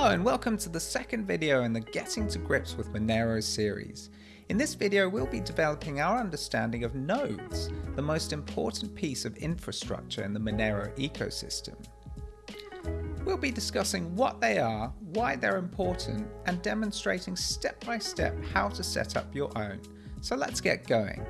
Hello and welcome to the second video in the Getting to Grips with Monero series. In this video we'll be developing our understanding of nodes, the most important piece of infrastructure in the Monero ecosystem. We'll be discussing what they are, why they're important, and demonstrating step by step how to set up your own. So let's get going.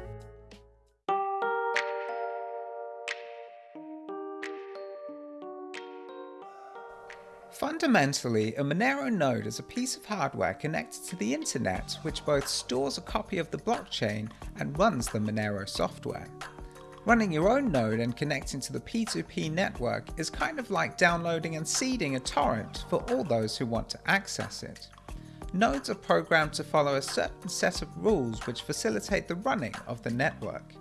Fundamentally, a Monero node is a piece of hardware connected to the internet which both stores a copy of the blockchain and runs the Monero software. Running your own node and connecting to the P2P network is kind of like downloading and seeding a torrent for all those who want to access it. Nodes are programmed to follow a certain set of rules which facilitate the running of the network.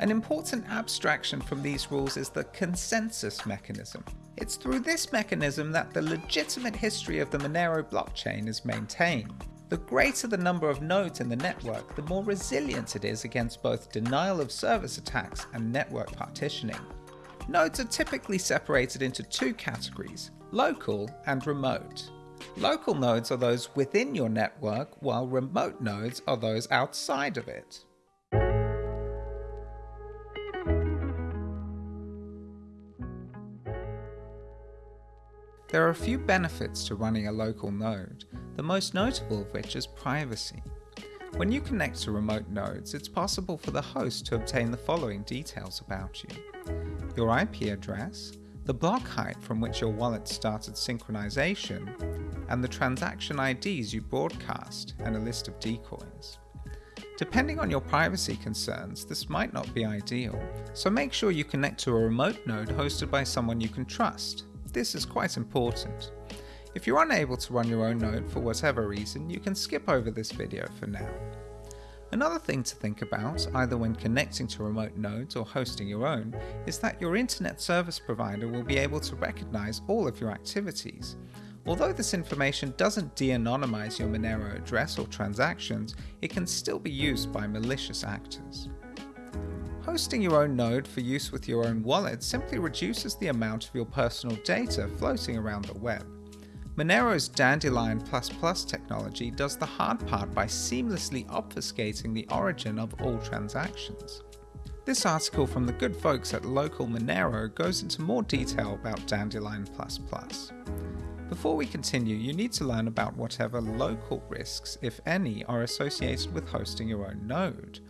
An important abstraction from these rules is the consensus mechanism. It's through this mechanism that the legitimate history of the Monero blockchain is maintained. The greater the number of nodes in the network, the more resilient it is against both denial of service attacks and network partitioning. Nodes are typically separated into two categories, local and remote. Local nodes are those within your network, while remote nodes are those outside of it. There are a few benefits to running a local node, the most notable of which is privacy. When you connect to remote nodes, it's possible for the host to obtain the following details about you. Your IP address, the block height from which your wallet started synchronization, and the transaction IDs you broadcast, and a list of decoys. Depending on your privacy concerns, this might not be ideal, so make sure you connect to a remote node hosted by someone you can trust, this is quite important. If you're unable to run your own node for whatever reason, you can skip over this video for now. Another thing to think about, either when connecting to remote nodes or hosting your own, is that your internet service provider will be able to recognize all of your activities. Although this information doesn't de-anonymize your Monero address or transactions, it can still be used by malicious actors. Hosting your own node for use with your own wallet simply reduces the amount of your personal data floating around the web. Monero's Dandelion++ technology does the hard part by seamlessly obfuscating the origin of all transactions. This article from the good folks at Local Monero goes into more detail about Dandelion++. Before we continue, you need to learn about whatever local risks, if any, are associated with hosting your own node.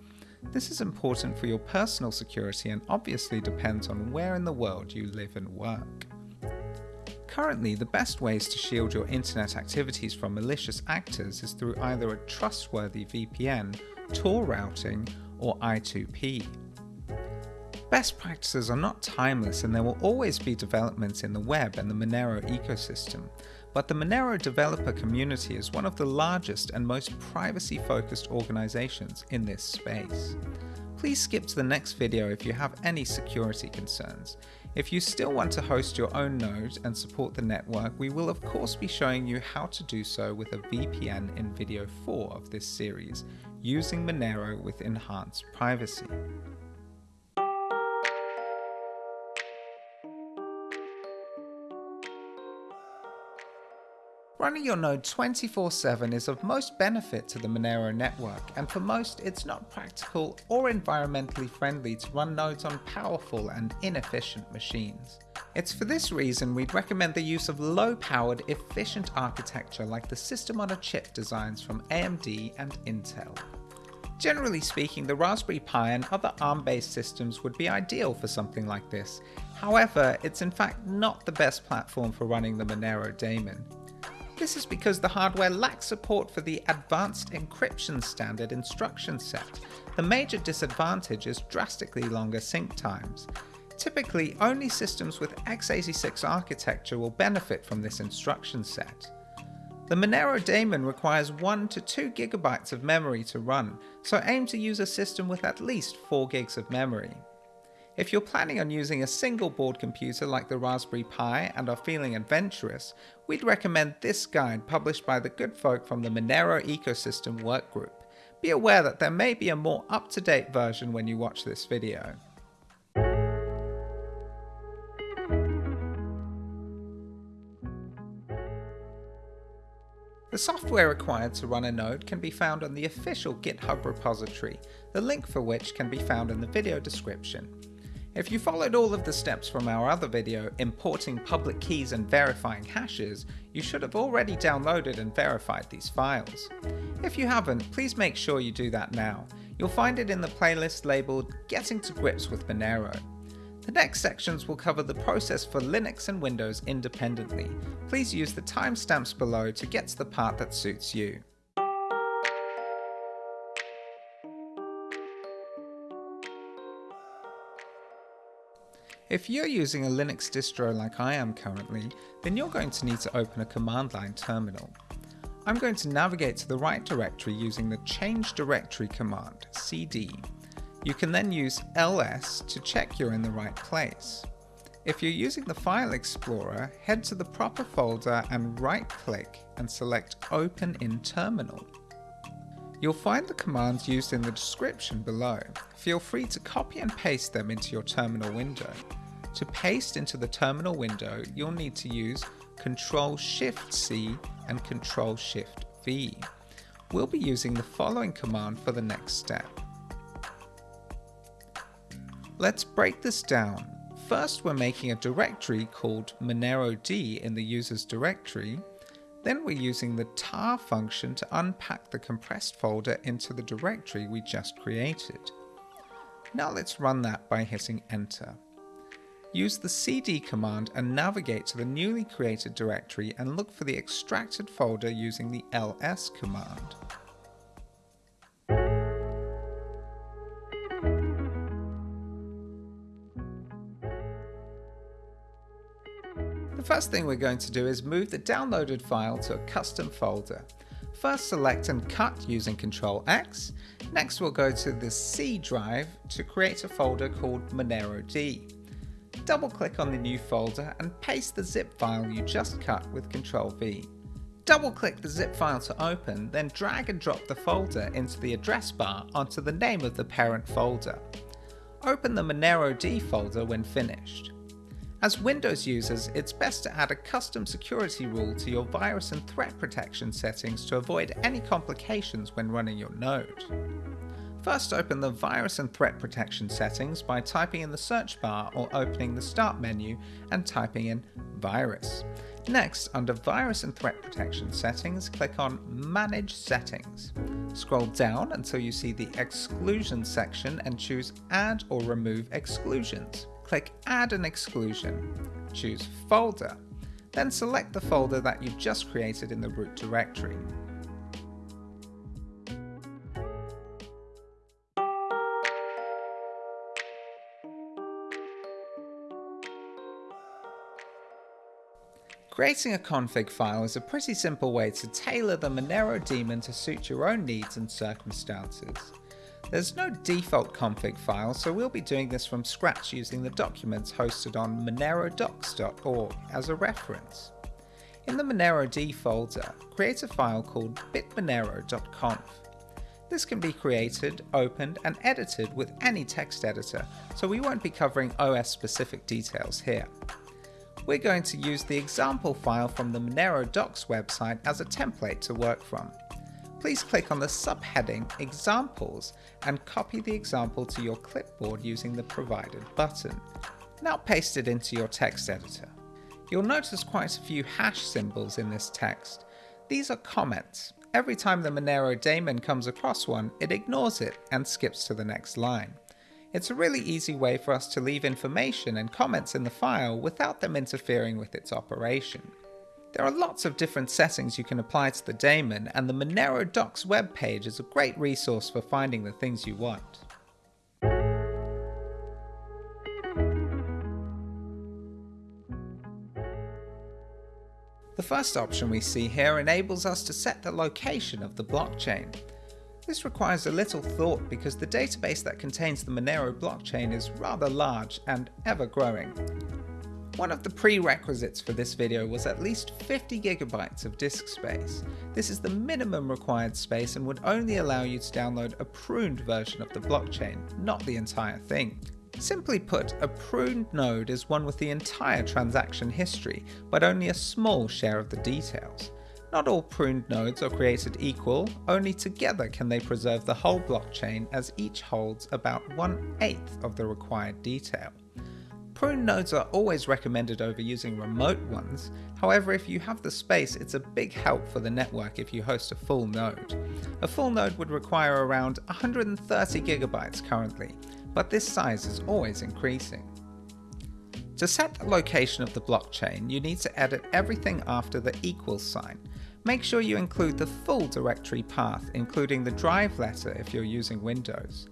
This is important for your personal security and obviously depends on where in the world you live and work. Currently, the best ways to shield your internet activities from malicious actors is through either a trustworthy VPN, Tor routing, or I2P. Best practices are not timeless and there will always be developments in the web and the Monero ecosystem, but the Monero developer community is one of the largest and most privacy-focused organizations in this space. Please skip to the next video if you have any security concerns. If you still want to host your own node and support the network, we will of course be showing you how to do so with a VPN in video 4 of this series, using Monero with enhanced privacy. Running your node 24-7 is of most benefit to the Monero network, and for most it's not practical or environmentally friendly to run nodes on powerful and inefficient machines. It's for this reason we'd recommend the use of low-powered, efficient architecture like the system on a chip designs from AMD and Intel. Generally speaking, the Raspberry Pi and other ARM-based systems would be ideal for something like this. However, it's in fact not the best platform for running the Monero daemon. This is because the hardware lacks support for the Advanced Encryption Standard instruction set. The major disadvantage is drastically longer sync times. Typically, only systems with x86 architecture will benefit from this instruction set. The Monero daemon requires 1 to 2 gigabytes of memory to run, so aim to use a system with at least 4 gigs of memory. If you're planning on using a single board computer like the Raspberry Pi and are feeling adventurous, we'd recommend this guide published by the good folk from the Monero Ecosystem Workgroup. Be aware that there may be a more up-to-date version when you watch this video. The software required to run a node can be found on the official GitHub repository, the link for which can be found in the video description. If you followed all of the steps from our other video, importing public keys and verifying hashes, you should have already downloaded and verified these files. If you haven't, please make sure you do that now. You'll find it in the playlist labeled Getting to Grips with Monero. The next sections will cover the process for Linux and Windows independently. Please use the timestamps below to get to the part that suits you. If you're using a Linux distro like I am currently, then you're going to need to open a command line terminal. I'm going to navigate to the right directory using the change directory command, cd. You can then use ls to check you're in the right place. If you're using the File Explorer, head to the proper folder and right click and select Open in Terminal. You'll find the commands used in the description below. Feel free to copy and paste them into your terminal window. To paste into the terminal window, you'll need to use Ctrl-Shift-C and Ctrl-Shift-V. We'll be using the following command for the next step. Let's break this down. First, we're making a directory called monero-d in the user's directory. Then we're using the tar function to unpack the compressed folder into the directory we just created. Now let's run that by hitting enter. Use the cd command and navigate to the newly created directory and look for the extracted folder using the ls command. The first thing we're going to do is move the downloaded file to a custom folder. First select and cut using Ctrl X. Next we'll go to the C drive to create a folder called Monero-D double click on the new folder and paste the zip file you just cut with Ctrl V. Double click the zip file to open, then drag and drop the folder into the address bar onto the name of the parent folder. Open the Monero-D folder when finished. As Windows users, it's best to add a custom security rule to your virus and threat protection settings to avoid any complications when running your node. First open the virus and threat protection settings by typing in the search bar or opening the start menu and typing in virus. Next, under virus and threat protection settings, click on manage settings. Scroll down until you see the exclusion section and choose add or remove exclusions. Click add an exclusion. Choose folder. Then select the folder that you've just created in the root directory. Creating a config file is a pretty simple way to tailor the Monero daemon to suit your own needs and circumstances. There's no default config file, so we'll be doing this from scratch using the documents hosted on monerodocs.org as a reference. In the Monero-D folder, create a file called bitmonero.conf. This can be created, opened, and edited with any text editor, so we won't be covering OS specific details here we're going to use the example file from the Monero docs website as a template to work from. Please click on the subheading Examples and copy the example to your clipboard using the provided button. Now paste it into your text editor. You'll notice quite a few hash symbols in this text. These are comments. Every time the Monero daemon comes across one, it ignores it and skips to the next line. It's a really easy way for us to leave information and comments in the file without them interfering with its operation. There are lots of different settings you can apply to the daemon and the Monero Docs webpage is a great resource for finding the things you want. The first option we see here enables us to set the location of the blockchain. This requires a little thought because the database that contains the Monero blockchain is rather large and ever growing. One of the prerequisites for this video was at least 50 gigabytes of disk space. This is the minimum required space and would only allow you to download a pruned version of the blockchain, not the entire thing. Simply put, a pruned node is one with the entire transaction history, but only a small share of the details. Not all pruned nodes are created equal, only together can they preserve the whole blockchain as each holds about one eighth of the required detail. Pruned nodes are always recommended over using remote ones, however if you have the space it's a big help for the network if you host a full node. A full node would require around 130 gigabytes currently, but this size is always increasing. To set the location of the blockchain, you need to edit everything after the equals sign. Make sure you include the full directory path, including the drive letter if you're using Windows.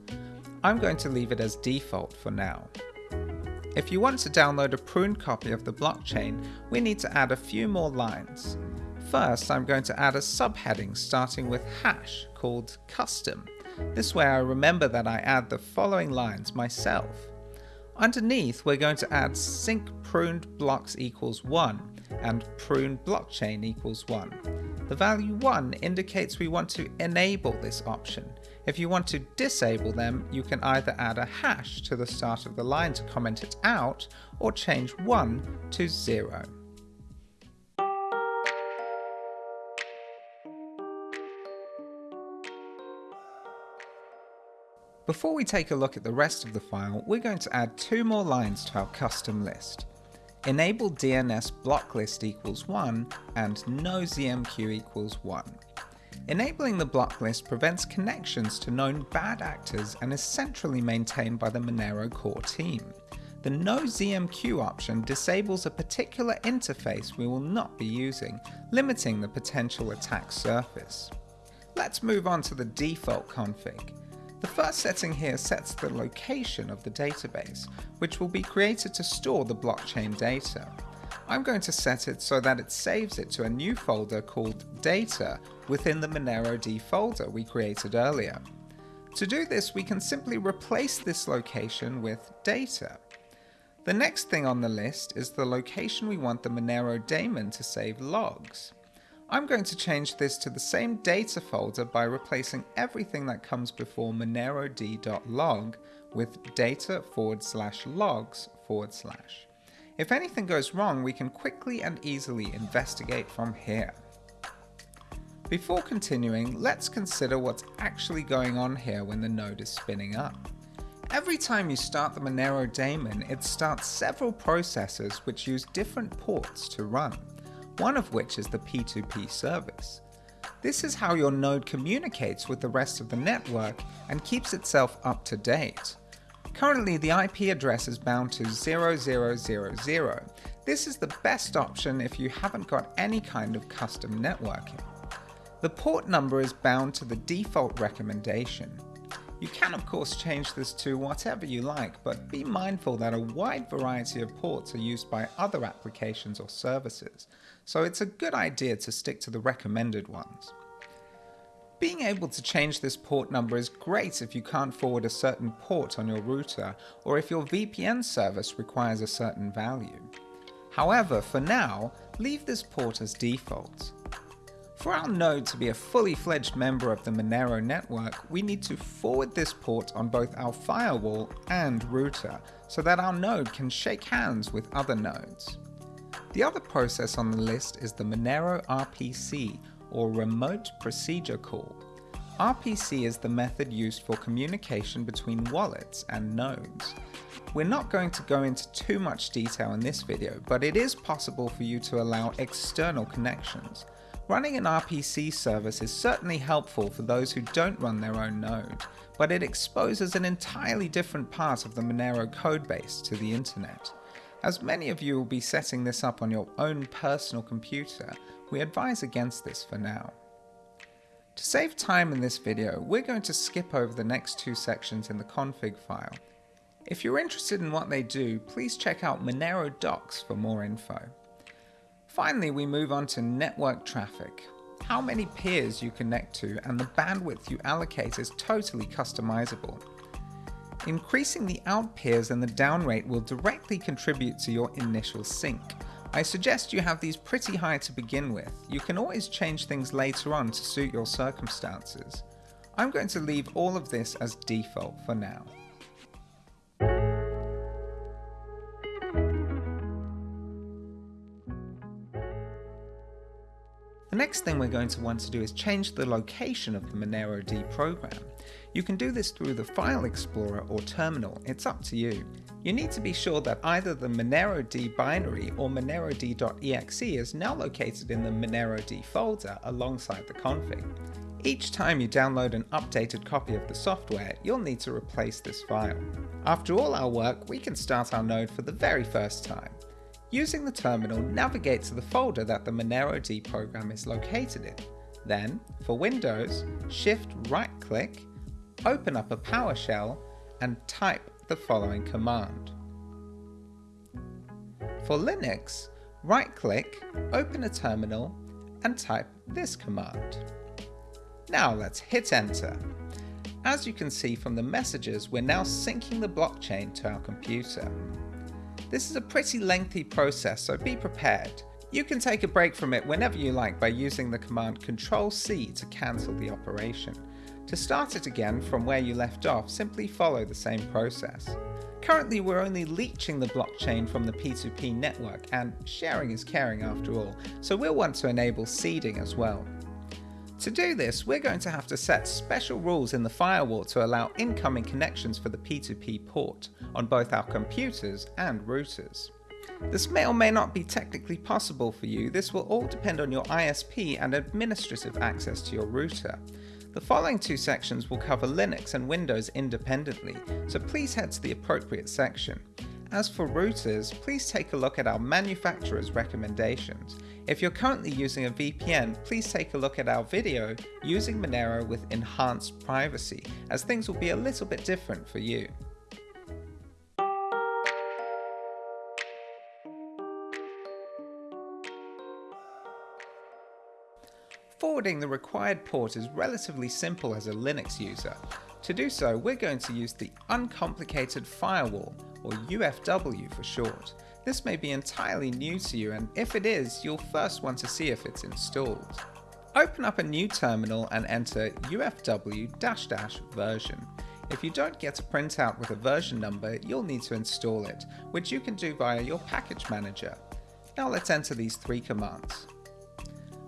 I'm going to leave it as default for now. If you want to download a pruned copy of the blockchain, we need to add a few more lines. First, I'm going to add a subheading starting with hash called custom. This way I remember that I add the following lines myself. Underneath, we're going to add sync pruned blocks equals 1 and pruned blockchain equals 1. The value 1 indicates we want to enable this option. If you want to disable them, you can either add a hash to the start of the line to comment it out, or change 1 to 0. Before we take a look at the rest of the file, we're going to add two more lines to our custom list. Enable DNS block list equals 1 and no ZMQ equals 1. Enabling the block list prevents connections to known bad actors and is centrally maintained by the Monero core team. The No ZMQ option disables a particular interface we will not be using, limiting the potential attack surface. Let's move on to the default config. The first setting here sets the location of the database, which will be created to store the blockchain data. I'm going to set it so that it saves it to a new folder called data within the Monero D folder we created earlier. To do this, we can simply replace this location with data. The next thing on the list is the location we want the Monero daemon to save logs. I'm going to change this to the same data folder by replacing everything that comes before monero-d.log with data forward slash logs forward slash. If anything goes wrong, we can quickly and easily investigate from here. Before continuing, let's consider what's actually going on here when the node is spinning up. Every time you start the Monero daemon, it starts several processes which use different ports to run one of which is the P2P service. This is how your node communicates with the rest of the network and keeps itself up to date. Currently the IP address is bound to 0000. This is the best option if you haven't got any kind of custom networking. The port number is bound to the default recommendation. You can of course change this to whatever you like, but be mindful that a wide variety of ports are used by other applications or services, so it's a good idea to stick to the recommended ones. Being able to change this port number is great if you can't forward a certain port on your router or if your VPN service requires a certain value. However, for now, leave this port as default. For our node to be a fully fledged member of the Monero network, we need to forward this port on both our firewall and router, so that our node can shake hands with other nodes. The other process on the list is the Monero RPC, or Remote Procedure Call. RPC is the method used for communication between wallets and nodes. We're not going to go into too much detail in this video, but it is possible for you to allow external connections. Running an RPC service is certainly helpful for those who don't run their own node, but it exposes an entirely different part of the Monero codebase to the internet. As many of you will be setting this up on your own personal computer, we advise against this for now. To save time in this video, we're going to skip over the next two sections in the config file. If you're interested in what they do, please check out Monero docs for more info. Finally, we move on to network traffic. How many peers you connect to and the bandwidth you allocate is totally customizable. Increasing the out peers and the down rate will directly contribute to your initial sync. I suggest you have these pretty high to begin with. You can always change things later on to suit your circumstances. I'm going to leave all of this as default for now. Next thing we're going to want to do is change the location of the Monero D program. You can do this through the File Explorer or terminal, it's up to you. You need to be sure that either the Monero D binary or monerod.exe is now located in the Monero D folder alongside the config. Each time you download an updated copy of the software, you'll need to replace this file. After all our work, we can start our node for the very first time. Using the terminal, navigate to the folder that the Monero D program is located in. Then, for Windows, shift right click, open up a PowerShell, and type the following command. For Linux, right click, open a terminal, and type this command. Now let's hit enter. As you can see from the messages, we're now syncing the blockchain to our computer. This is a pretty lengthy process, so be prepared. You can take a break from it whenever you like by using the command Control-C to cancel the operation. To start it again from where you left off, simply follow the same process. Currently we're only leeching the blockchain from the P2P network and sharing is caring after all, so we'll want to enable seeding as well. To do this, we're going to have to set special rules in the firewall to allow incoming connections for the P2P port on both our computers and routers. This may or may not be technically possible for you, this will all depend on your ISP and administrative access to your router. The following two sections will cover Linux and Windows independently, so please head to the appropriate section. As for routers, please take a look at our manufacturer's recommendations. If you're currently using a VPN, please take a look at our video using Monero with enhanced privacy, as things will be a little bit different for you. Forwarding the required port is relatively simple as a Linux user. To do so, we're going to use the Uncomplicated Firewall, or UFW for short. This may be entirely new to you and if it is, you'll first want to see if it's installed. Open up a new terminal and enter ufw-version. If you don't get a printout with a version number, you'll need to install it, which you can do via your package manager. Now let's enter these three commands.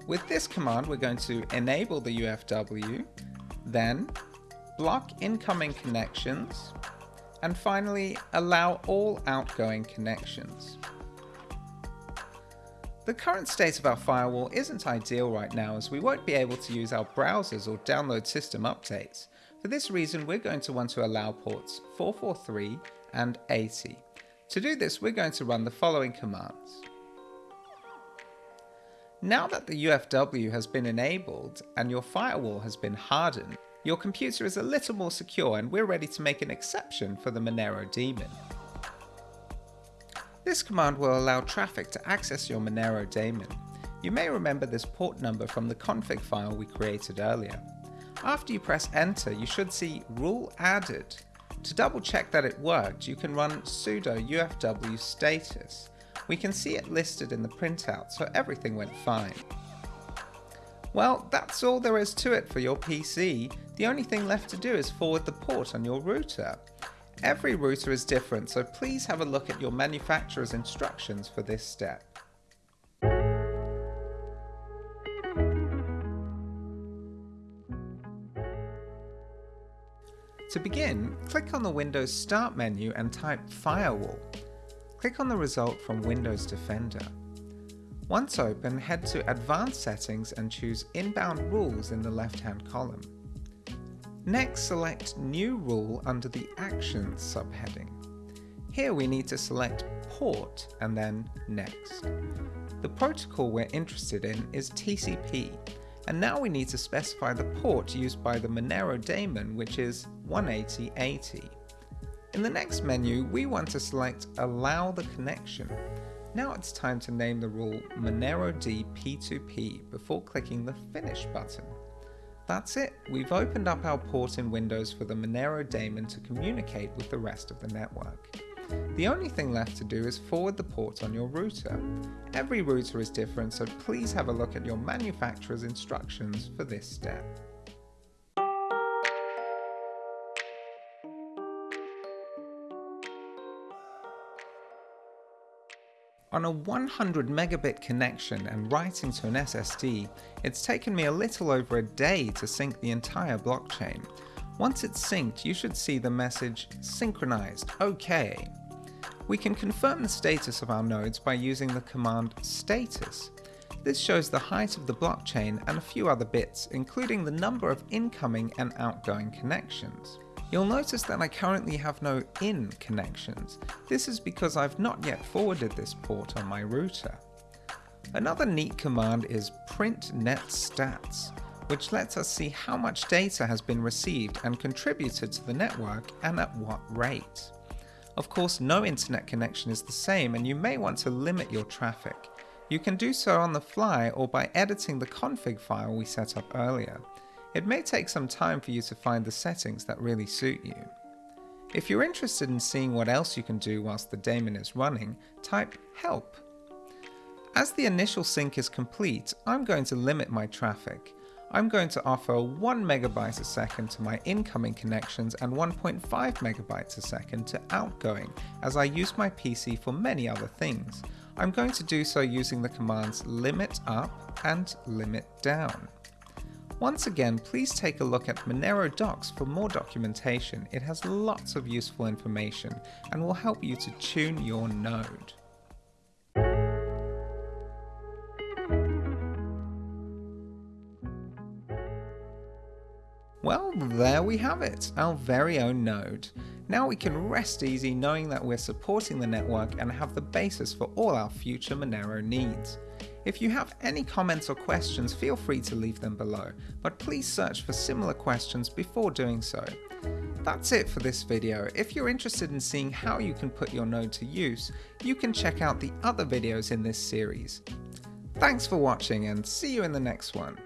With this command, we're going to enable the UFW, then block incoming connections, and finally, allow all outgoing connections. The current state of our firewall isn't ideal right now as we won't be able to use our browsers or download system updates. For this reason, we're going to want to allow ports 443 and 80. To do this, we're going to run the following commands. Now that the UFW has been enabled and your firewall has been hardened, your computer is a little more secure and we're ready to make an exception for the Monero daemon. This command will allow traffic to access your Monero daemon. You may remember this port number from the config file we created earlier. After you press enter, you should see rule added. To double check that it worked, you can run sudo ufw status. We can see it listed in the printout, so everything went fine. Well, that's all there is to it for your PC. The only thing left to do is forward the port on your router. Every router is different, so please have a look at your manufacturer's instructions for this step. To begin, click on the Windows Start menu and type Firewall. Click on the result from Windows Defender. Once open, head to Advanced Settings and choose Inbound Rules in the left-hand column. Next, select New Rule under the Actions subheading. Here we need to select Port and then Next. The protocol we're interested in is TCP, and now we need to specify the port used by the Monero daemon, which is 18080. In the next menu, we want to select Allow the connection, now it's time to name the rule Monero D P2P before clicking the Finish button. That's it, we've opened up our port in Windows for the Monero daemon to communicate with the rest of the network. The only thing left to do is forward the port on your router. Every router is different, so please have a look at your manufacturer's instructions for this step. On a 100 megabit connection and writing to an SSD, it's taken me a little over a day to sync the entire blockchain. Once it's synced, you should see the message synchronized, OK. We can confirm the status of our nodes by using the command status. This shows the height of the blockchain and a few other bits, including the number of incoming and outgoing connections. You'll notice that I currently have no in connections. This is because I've not yet forwarded this port on my router. Another neat command is print net stats, which lets us see how much data has been received and contributed to the network and at what rate. Of course, no internet connection is the same and you may want to limit your traffic. You can do so on the fly or by editing the config file we set up earlier. It may take some time for you to find the settings that really suit you. If you're interested in seeing what else you can do whilst the daemon is running, type help. As the initial sync is complete, I'm going to limit my traffic. I'm going to offer 1 megabyte a second to my incoming connections and 1.5 megabytes a second to outgoing as I use my PC for many other things. I'm going to do so using the commands limit up and limit down. Once again, please take a look at Monero Docs for more documentation. It has lots of useful information and will help you to tune your node. Well, there we have it, our very own node. Now we can rest easy knowing that we're supporting the network and have the basis for all our future Monero needs. If you have any comments or questions, feel free to leave them below, but please search for similar questions before doing so. That's it for this video. If you're interested in seeing how you can put your node to use, you can check out the other videos in this series. Thanks for watching and see you in the next one.